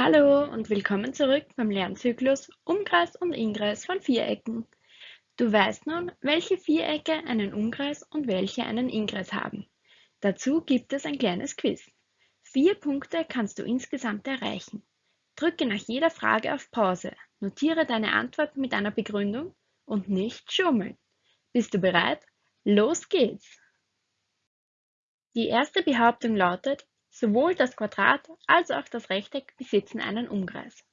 Hallo und willkommen zurück beim Lernzyklus Umkreis und Inkreis von Vierecken. Du weißt nun, welche Vierecke einen Umkreis und welche einen Inkreis haben. Dazu gibt es ein kleines Quiz. Vier Punkte kannst du insgesamt erreichen. Drücke nach jeder Frage auf Pause, notiere deine Antwort mit einer Begründung und nicht schummeln. Bist du bereit? Los geht's! Die erste Behauptung lautet, Sowohl das Quadrat als auch das Rechteck besitzen einen Umkreis.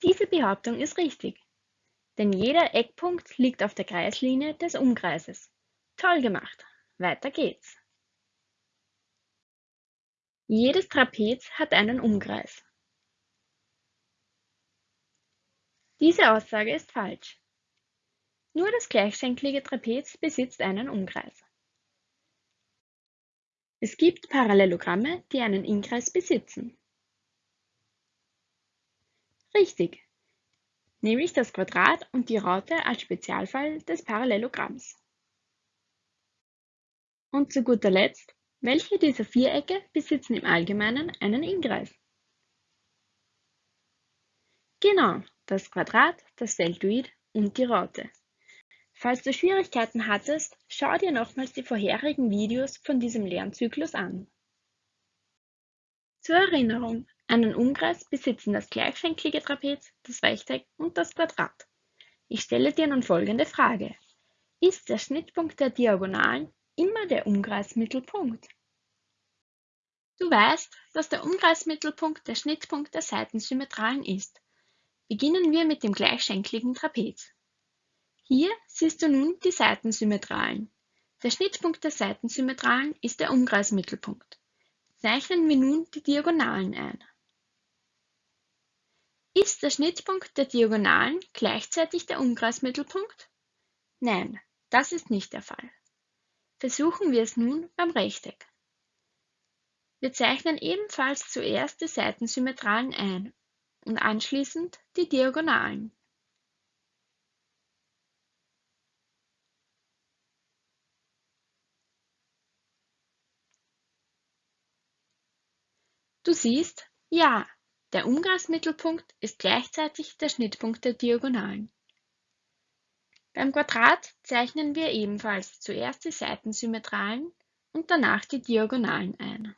Diese Behauptung ist richtig, denn jeder Eckpunkt liegt auf der Kreislinie des Umkreises. Toll gemacht! Weiter geht's! Jedes Trapez hat einen Umkreis. Diese Aussage ist falsch. Nur das gleichschenklige Trapez besitzt einen Umkreis. Es gibt Parallelogramme, die einen Inkreis besitzen. Richtig, nämlich das Quadrat und die Raute als Spezialfall des Parallelogramms. Und zu guter Letzt, welche dieser Vierecke besitzen im Allgemeinen einen Inkreis? Genau, das Quadrat, das Deltoid und die Raute. Falls du Schwierigkeiten hattest, schau dir nochmals die vorherigen Videos von diesem Lernzyklus an. Zur Erinnerung, einen Umkreis besitzen das gleichschenklige Trapez, das Rechteck und das Quadrat. Ich stelle dir nun folgende Frage. Ist der Schnittpunkt der Diagonalen immer der Umkreismittelpunkt? Du weißt, dass der Umkreismittelpunkt der Schnittpunkt der Seitensymmetralen ist. Beginnen wir mit dem gleichschenkligen Trapez. Hier siehst du nun die Seitensymmetralen. Der Schnittpunkt der Seitensymmetralen ist der Umkreismittelpunkt. Zeichnen wir nun die Diagonalen ein. Ist der Schnittpunkt der Diagonalen gleichzeitig der Umkreismittelpunkt? Nein, das ist nicht der Fall. Versuchen wir es nun beim Rechteck. Wir zeichnen ebenfalls zuerst die Seitensymmetralen ein und anschließend die Diagonalen. Du siehst, ja, der Umkreismittelpunkt ist gleichzeitig der Schnittpunkt der Diagonalen. Beim Quadrat zeichnen wir ebenfalls zuerst die Seitensymmetralen und danach die Diagonalen ein.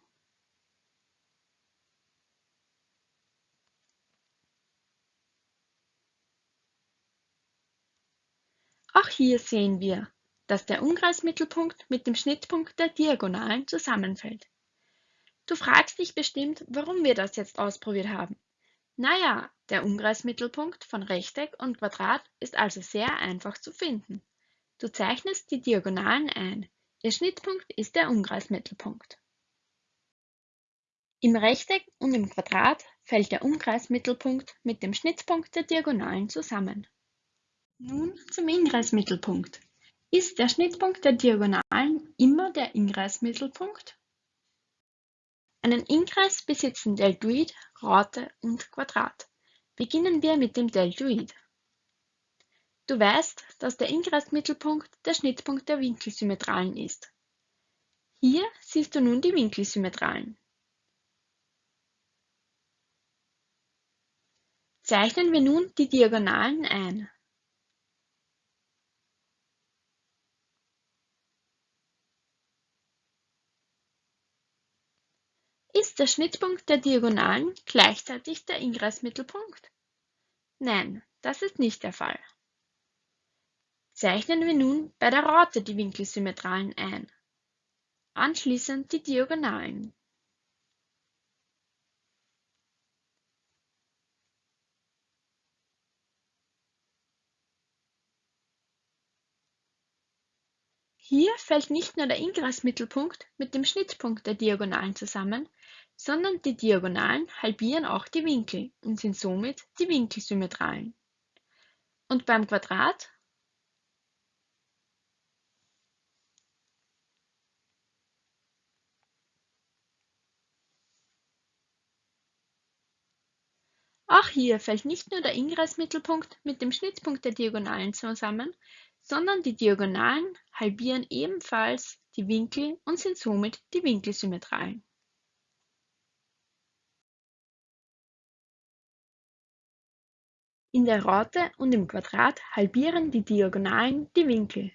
Auch hier sehen wir, dass der Umkreismittelpunkt mit dem Schnittpunkt der Diagonalen zusammenfällt. Du fragst dich bestimmt, warum wir das jetzt ausprobiert haben. Naja, der Umkreismittelpunkt von Rechteck und Quadrat ist also sehr einfach zu finden. Du zeichnest die Diagonalen ein. Ihr Schnittpunkt ist der Umkreismittelpunkt. Im Rechteck und im Quadrat fällt der Umkreismittelpunkt mit dem Schnittpunkt der Diagonalen zusammen. Nun zum Inkreismittelpunkt. Ist der Schnittpunkt der Diagonalen immer der Inkreismittelpunkt? Einen Inkreis besitzen Deltoid, Raute und Quadrat. Beginnen wir mit dem Deltoid. Du weißt, dass der Inkreismittelpunkt der Schnittpunkt der Winkelsymmetralen ist. Hier siehst du nun die Winkelsymmetralen. Zeichnen wir nun die Diagonalen ein. Ist der Schnittpunkt der Diagonalen gleichzeitig der Inkreismittelpunkt? Nein, das ist nicht der Fall. Zeichnen wir nun bei der Raute die Winkelsymmetralen ein. Anschließend die Diagonalen. Hier fällt nicht nur der Inkreismittelpunkt mit dem Schnittpunkt der Diagonalen zusammen, sondern die Diagonalen halbieren auch die Winkel und sind somit die Winkelsymmetralen. Und beim Quadrat? Auch hier fällt nicht nur der Inkreismittelpunkt mit dem Schnittpunkt der Diagonalen zusammen, sondern die Diagonalen halbieren ebenfalls die Winkel und sind somit die Winkelsymmetralen. In der Raute und im Quadrat halbieren die Diagonalen die Winkel.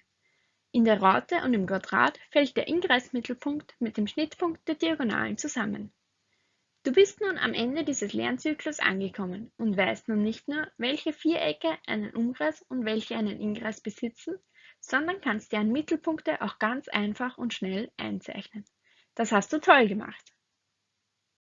In der Raute und im Quadrat fällt der Ingressmittelpunkt mit dem Schnittpunkt der Diagonalen zusammen. Du bist nun am Ende dieses Lernzyklus angekommen und weißt nun nicht nur, welche Vierecke einen Umkreis und welche einen Inkreis besitzen, sondern kannst deren Mittelpunkte auch ganz einfach und schnell einzeichnen. Das hast du toll gemacht!